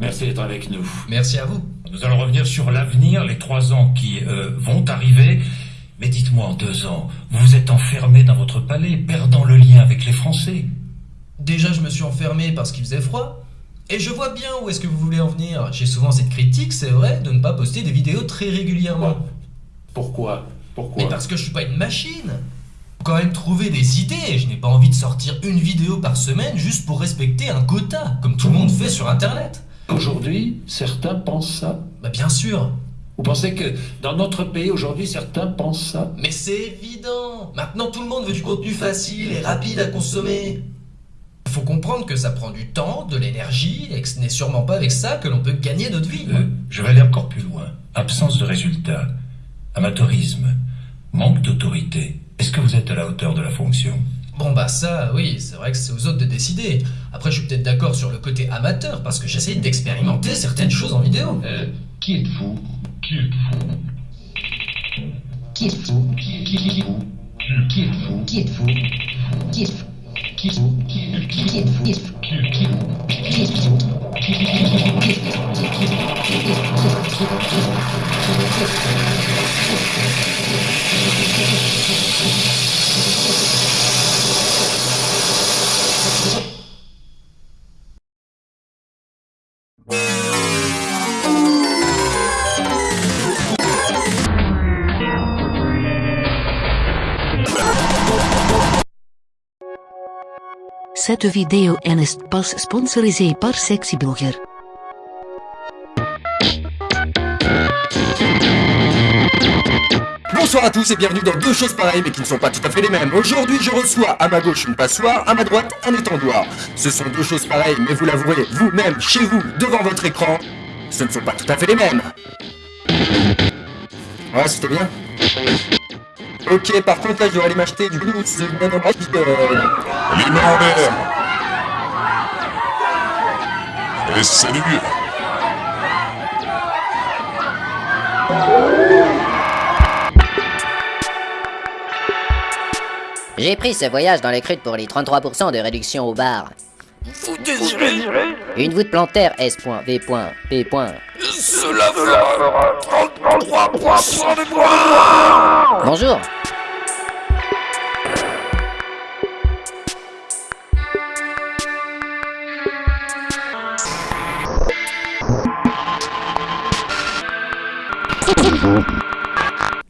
Merci d'être avec nous. Merci à vous. Nous allons revenir sur l'avenir, les trois ans qui euh, vont arriver. Mais dites-moi, en deux ans, vous vous êtes enfermé dans votre palais, perdant le lien avec les Français. Déjà, je me suis enfermé parce qu'il faisait froid. Et je vois bien où est-ce que vous voulez en venir. J'ai souvent cette critique, c'est vrai, de ne pas poster des vidéos très régulièrement. Pourquoi? Pourquoi? Mais parce que je suis pas une machine. Quand même trouver des idées. Je n'ai pas envie de sortir une vidéo par semaine juste pour respecter un quota, comme tout le monde fait sur Internet. Aujourd'hui, certains pensent ça. Bah bien sûr. Vous pensez que dans notre pays, aujourd'hui, certains pensent ça? Mais c'est évident. Maintenant, tout le monde veut du contenu facile et rapide à consommer. Il faut comprendre que ça prend du temps, de l'énergie, et que ce n'est sûrement pas avec ça que l'on peut gagner notre vie. Euh, Je vais aller encore plus loin. Absence de résultats, amateurisme, manque d'autorité. Est-ce que vous êtes à la hauteur de la fonction Bon bah ça, oui, c'est vrai que c'est aux autres de décider. Après, je suis peut-être d'accord sur le côté amateur, parce que j'essaye d'expérimenter certaines choses en vidéo. Euh, Qui êtes-vous Qui êtes-vous Qui êtes-vous Qui êtes-vous Qui êtes-vous Qui êtes-vous Qui êtes-vous Qui êtes-vous Qui êtes-vous Qui êtes-vous Cette vidéo est pas sponsorisée par Sexy Blogger. Bonsoir à tous et bienvenue dans deux choses pareilles mais qui ne sont pas tout à fait les mêmes. Aujourd'hui je reçois à ma gauche une passoire, à ma droite un étendoir. Ce sont deux choses pareilles mais vous l'avouerez vous-même, chez vous, devant votre écran, ce ne sont pas tout à fait les mêmes. Ouais c'était bien. Ok par contre là je dois aller m'acheter du non bref, euh, Les mains en l'air Et salut J'ai pris ce voyage dans les crutes pour les 33% de réduction au bar. Vous désirez Une voûte plantaire S.V.P. Cela fera 33% de moins Bonjour.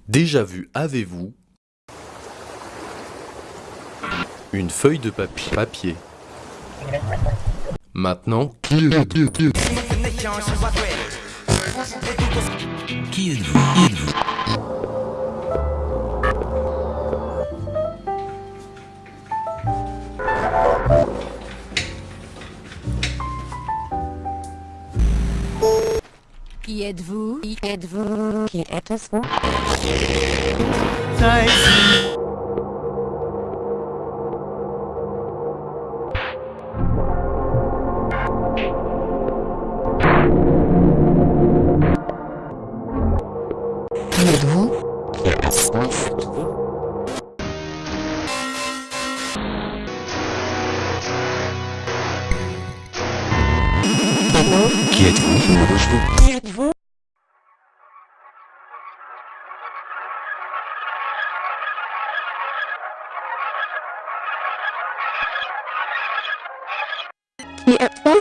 Déjà vu avez-vous une feuille de papier papier? Maintenant, qui êtes-vous? Qui êtes-vous? Qui êtes-vous? Qui êtes-vous? Qui êtes-vous? Qui êtes-vous? Qui êtes-vous? Qui êtes-vous?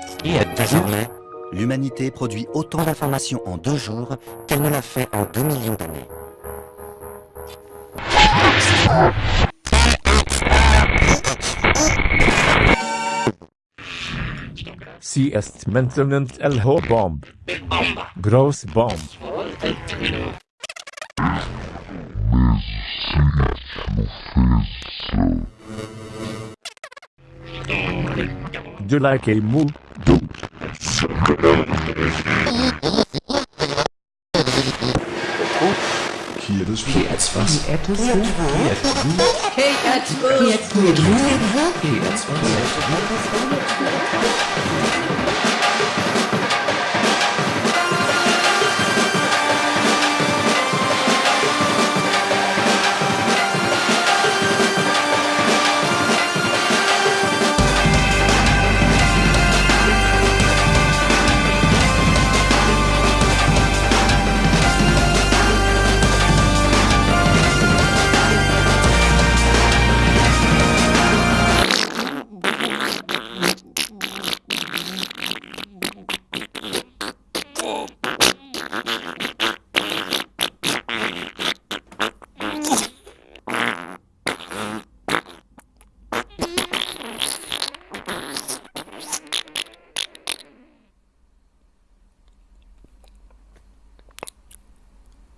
Désormais, l'humanité produit autant d'informations en deux jours qu'elle ne l'a fait en deux millions d'années. Sie ist maintenant El Ho Bomb. Groß Bomb. Du like a move? Do. Hier das Hier jetzt was? Hier jetzt was? Hier jetzt was? Hier jetzt was?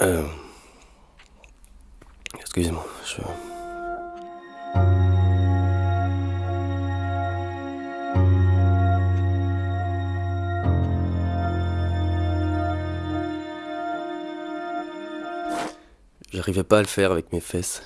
Euh... Excusez-moi, je... J'arrivais pas à le faire avec mes fesses.